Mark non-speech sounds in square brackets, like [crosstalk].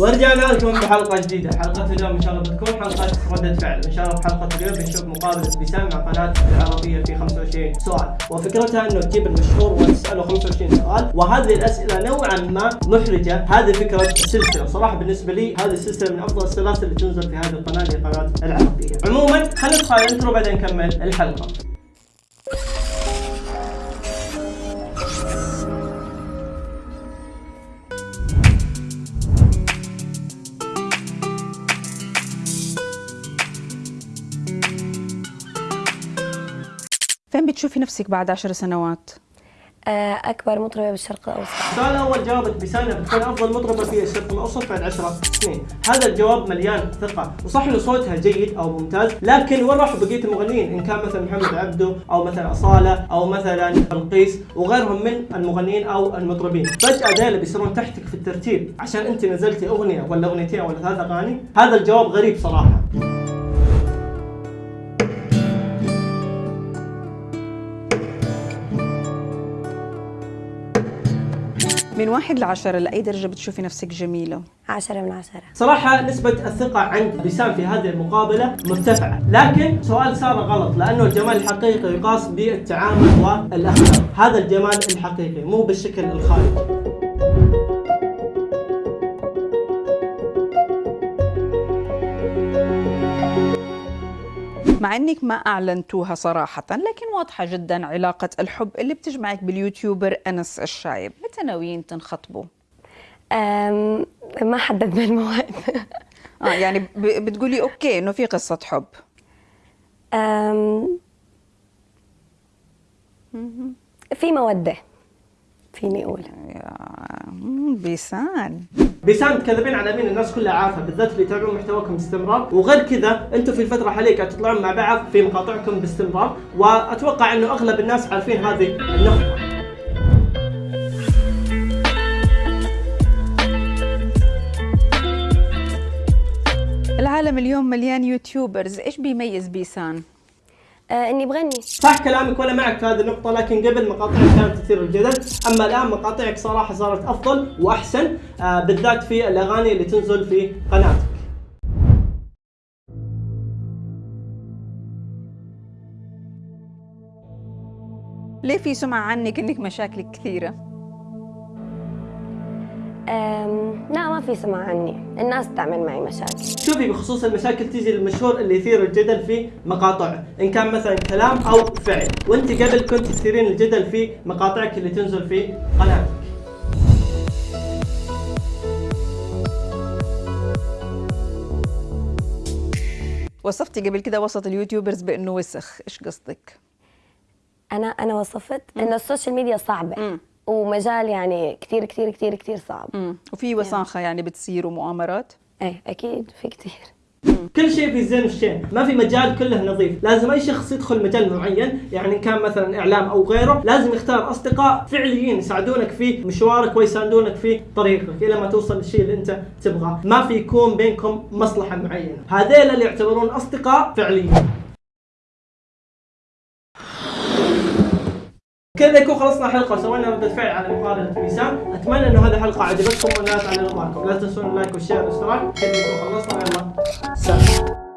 ورجعنا لكم بحلقة جديدة. حلقة اليوم إن شاء الله بتكون حلقة ردة فعل. إن شاء الله بحلقة اليوم بنشوف مقابلة بسام مع قناة العربية في 25 سؤال. وفكرتها إنه تجيب المشهور وتسأله 25 سؤال. وهذه الأسئلة نوعا ما محرجة. هذه فكرة السلسله صراحة بالنسبة لي هذه السلسلة من أفضل السلاسل اللي تنزل في هذه القناة اللي هي قناه العربية. عموما خلينا ندخل الانترو بعدين نكمل الحلقة. فين بتشوفي نفسك بعد عشر سنوات؟ آه، أكبر مطربة بالشرق الأوسط السؤال الأول جاوبت بسنه بتكون أفضل مطربة في الشرق الأوسط بعد 10 سنين، هذا الجواب مليان ثقة، وصح انه صوتها جيد أو ممتاز، لكن وين راحوا بقية المغنيين؟ إن كان مثلا محمد عبده أو مثلا أصالة أو مثلا بلقيس وغيرهم من المغنيين أو المطربين، فجأة ذيلا بيصيرون تحتك في الترتيب عشان أنت نزلتي أغنية ولا أغنيتين ولا ثلاث أغاني، هذا الجواب غريب صراحة. من واحد لعشرة لأي درجة بتشوفي نفسك جميلة؟ عشرة من عشرة صراحة نسبة الثقة عند بسام في هذه المقابلة مرتفعة، لكن سؤال صار غلط لأنه الجمال الحقيقي يقاس بالتعامل والأخلاق، هذا الجمال الحقيقي مو بالشكل الخارجي. مع إنك ما أعلنتوها صراحة لكن واضحة جدا علاقة الحب اللي بتجمعك باليوتيوبر أنس الشايب، متى ناويين تنخطبوا؟ ما حددنا الموعد. [laughs] آه يعني بتقولي أوكي إنه في قصة حب. في مودة. فيني مم، بيسان. بسام تكذبين على مين؟ الناس كلها عارفة بالذات اللي يتابعون محتواكم باستمرار. وغير كذا أنتم في الفترة الحالية قاعد تطلعون مع بعض في مقاطعكم باستمرار. وأتوقع إنه أغلب الناس عارفين هذه النقطة. العالم اليوم مليان يوتيوبرز. إيش بيميز بيسان؟ آه، إني بغني. صح كلامك وأنا معك في هذه النقطة لكن قبل مقاطعك كانت تثير الجدل. أما الآن مقاطعك صراحة صارت أفضل وأحسن آه، بالذات في الأغاني اللي تنزل في قناتك. ليه في سمعة عنك إنك مشاكلك كثيرة؟ لا ما في سمع عني. الناس تعمل معي مشاكل. شوفي بخصوص المشاكل تيجي للمشهور اللي يثير الجدل في مقاطعه إن كان مثلا كلام أو فعل. وأنت قبل كنت تثيرين الجدل في مقاطعك اللي تنزل في قناتك. وصفتي قبل كده وسط ال YouTubers بإنه وسخ، إيش قصدك؟ أنا أنا وصفت إن ال social media صعبة. مم. ومجال يعني كثير كثير كثير كثير صعب. امم وفي وساخة يعني بتصير ومؤامرات؟ إيه أكيد في كثير كل شيء في زين الشين ما في مجال كله نظيف. لازم أي شخص يدخل مجال معين يعني إن كان مثلا إعلام أو غيره لازم يختار أصدقاء فعليين يساعدونك في مشوارك ويساندونك في طريقك إلى ما توصل للشيء اللي أنت تبغاه. ما في يكون بينكم مصلحة معينة. هذيل اللي يعتبرون أصدقاء فعليين. كذا يكون خلصنا الحلقة وسوينا ردة فعل على مقابلة بسام أتمنى انه هذه الحلقة عجبتكم ونالت على رضاكم لا تنسون اللايك والشير والاشتراك كذا يكون خلصنا. يلا سلام.